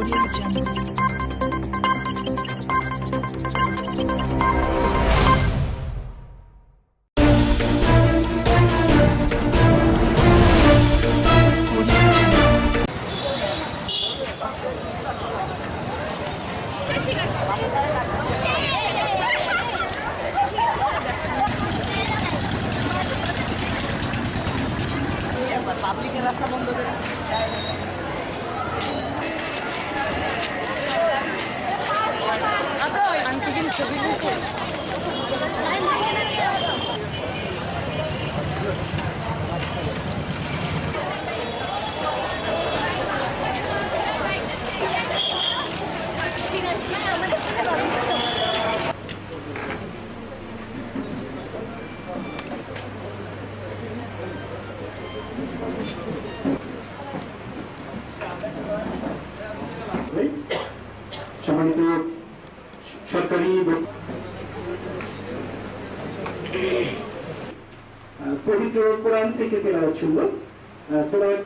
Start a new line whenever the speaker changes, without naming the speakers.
Audio Jungle.
পাবলিকের রাস্তা বন্ধ করে
সম্মানিত সরকারি পবিত্র কোরআন থেকে তেলাওয়াত আহ, তেলাওয়াত